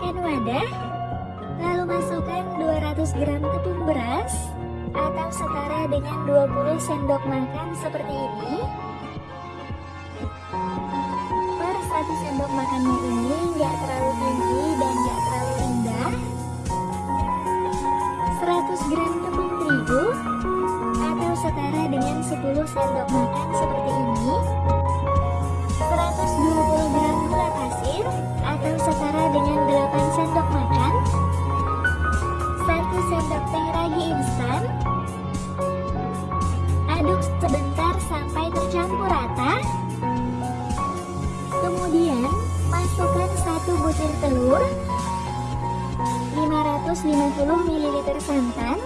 Siapkan wadah, lalu masukkan 200 gram tepung beras atau setara dengan 20 sendok makan seperti ini. Per satu sendok makannya ini aduk sebentar sampai tercampur rata. Kemudian masukkan 1 butir telur 550 ml santan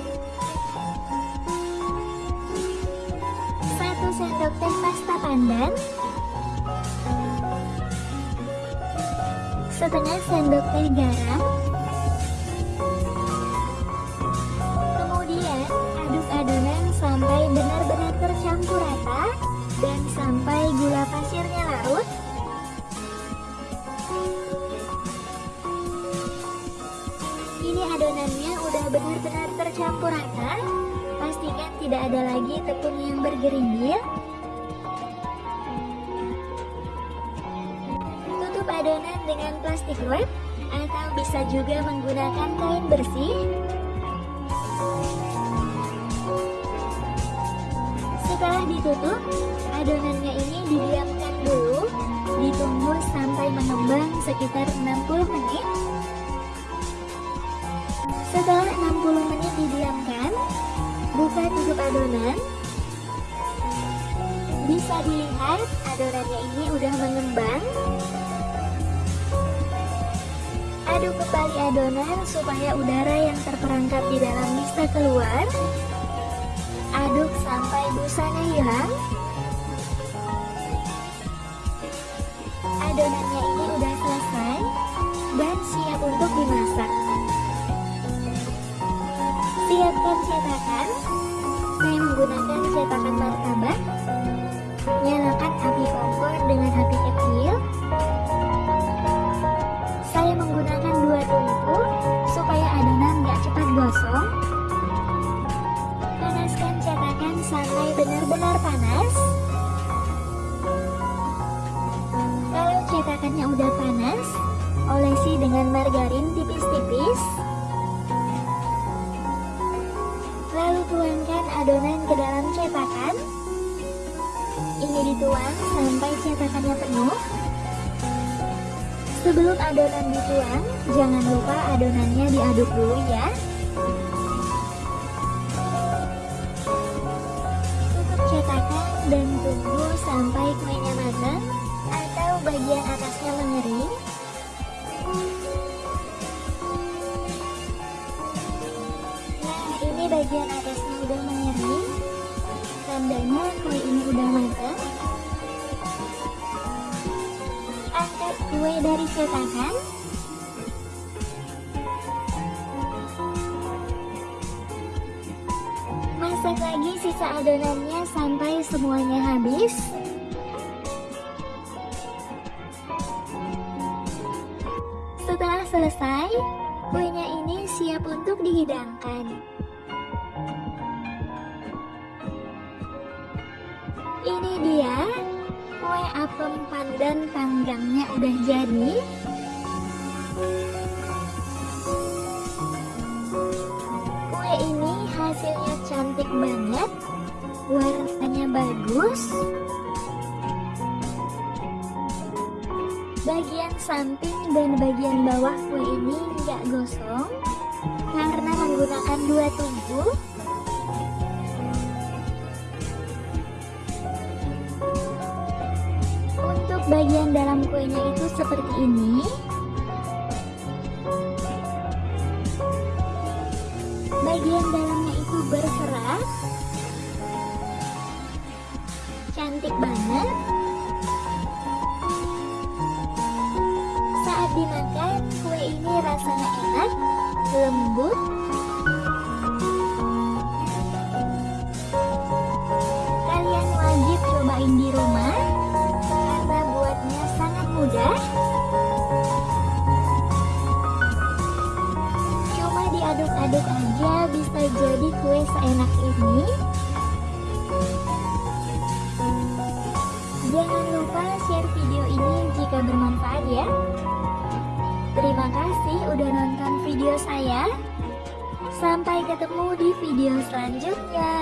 1 sendok teh pasta pandan setengah sendok teh garam tercampur rata dan sampai gula pasirnya larut. Ini adonannya udah benar-benar tercampur rata. Pastikan tidak ada lagi tepung yang bergerindil. Tutup adonan dengan plastik wrap atau bisa juga menggunakan kain bersih setelah ditutup adonannya ini didiamkan dulu. Ditunggu sampai mengembang sekitar 60 menit. Setelah 60 menit didiamkan buka tutup adonan. Bisa dilihat adonannya ini udah mengembang. Aduk kembali adonan supaya udara yang terperangkap di dalam bisa keluar. Aduk sampai busanya hilang. Adonannya ini udah selesai dan siap untuk dimasak. Siapkan cetakan. Saya menggunakan cetakan martabak. Nyalakan api kompor dengan api kecil benar-benar panas. Kalau cetakannya udah panas, olesi dengan margarin tipis-tipis. Lalu tuangkan adonan ke dalam cetakan. Ini dituang sampai cetakannya penuh. Sebelum adonan dituang, jangan lupa adonannya diaduk dulu ya. Dan tunggu sampai kuenya matang atau bagian atasnya mengering. Nah, ini bagian atasnya udah mengering. Tandanya kue ini udah matang. angkat kue dari cetakan masak lagi sisa adonannya sampai semuanya habis. Setelah selesai kuenya ini siap untuk dihidangkan. Ini dia kue apem pandan panggangnya udah jadi banget. Warnanya bagus. Bagian samping dan bagian bawah kue ini nggak gosong karena menggunakan dua tungku Untuk bagian dalam kuenya itu seperti ini. Berserat. Cantik banget. Saat dimakan, kue ini rasanya enak, lembut, aduk aja bisa jadi kue seenak ini. Jangan lupa share video ini jika bermanfaat ya. Terima kasih udah nonton video saya. Sampai ketemu di video selanjutnya.